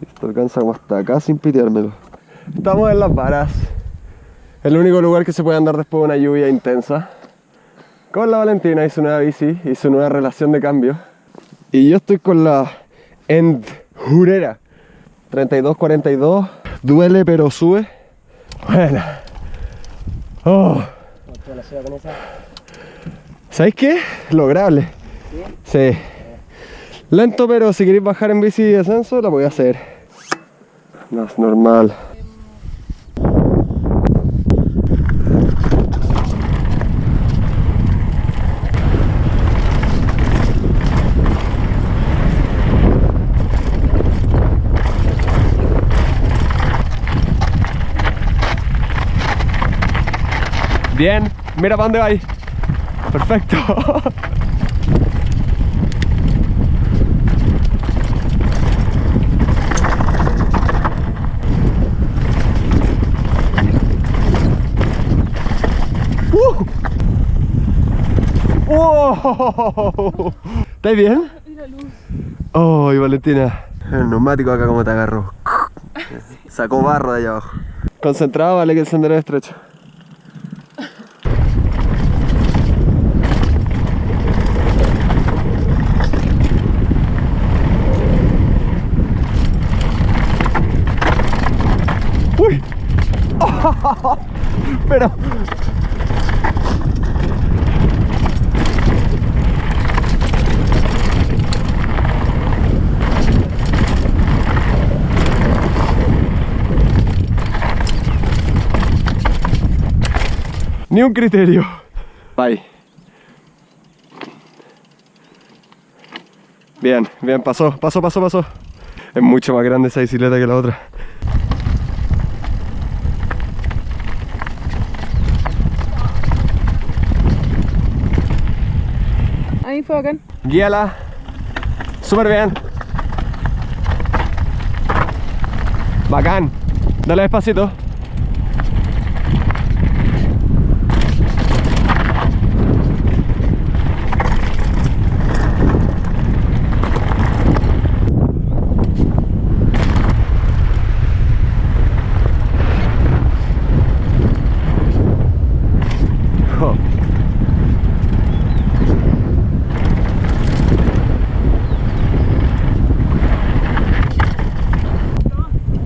Esto alcanza como hasta acá sin piteármelo. Estamos en las varas. El único lugar que se puede andar después de una lluvia intensa. Con la Valentina y su nueva bici y su nueva relación de cambio. Y yo estoy con la Endurera 3242. Duele pero sube. Bueno. Oh. ¿Sabéis qué? Lograble. ¿Sí? Lento, pero si queréis bajar en bici de ascenso, la a hacer. Es normal. Bien, mira para dónde vais. Perfecto. ¡Uh! ¡Oh! ¿Estáis bien? ¡Oh, Valentina! El neumático acá como te agarró. Sacó barro de allá abajo. Concentrado, vale que el sendero es estrecho. ¡Uy! Pero... Ni un criterio. Bye. Bien, bien, pasó, pasó, pasó, pasó. Es mucho más grande esa bicicleta que la otra. Ahí fue bacán. Guíala. Súper bien. Bacán. Dale despacito.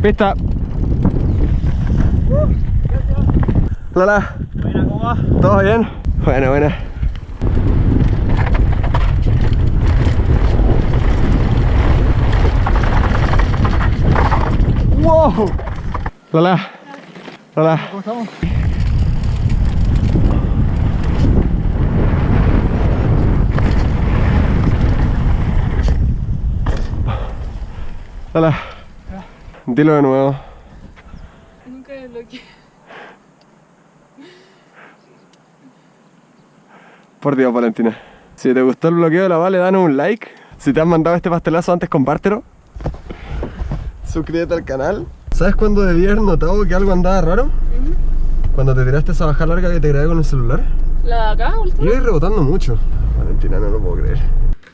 Pista. Lola. Buena, ¿cómo va? ¿Todo bien? Bueno, buena. ¡Wow! Lola. Lola. ¿Cómo estamos? Lola. Dilo de nuevo. Nunca me bloqueé. Por Dios, Valentina. Si te gustó el bloqueo de la Vale, danos un like. Si te han mandado este pastelazo antes, compártelo. Suscríbete al canal. ¿Sabes cuándo debí haber notado que algo andaba raro? Cuando te tiraste esa baja larga que te grabé con el celular. ¿La de acá, última? Yo voy rebotando mucho. Valentina, no lo puedo creer.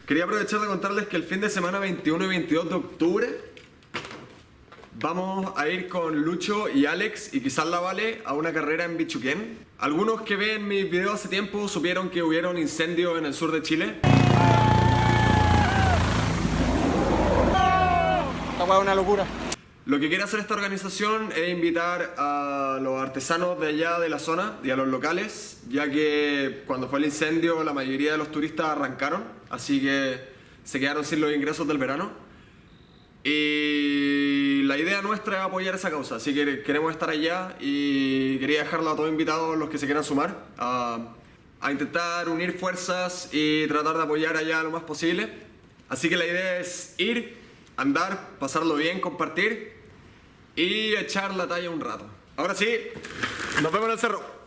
Quería aprovechar de contarles que el fin de semana 21 y 22 de octubre vamos a ir con Lucho y Alex y quizás la Vale a una carrera en Bichuquén. Algunos que ven mis videos hace tiempo supieron que hubiera un incendio en el sur de Chile. Esta es una locura. Lo que quiere hacer esta organización es invitar a los artesanos de allá de la zona y a los locales, ya que cuando fue el incendio la mayoría de los turistas arrancaron, así que se quedaron sin los ingresos del verano. Y idea nuestra es apoyar esa causa, así que queremos estar allá y quería dejarlo a todos invitados los que se quieran sumar a, a intentar unir fuerzas y tratar de apoyar allá lo más posible. Así que la idea es ir, andar, pasarlo bien, compartir y echar la talla un rato. Ahora sí, nos vemos en el cerro.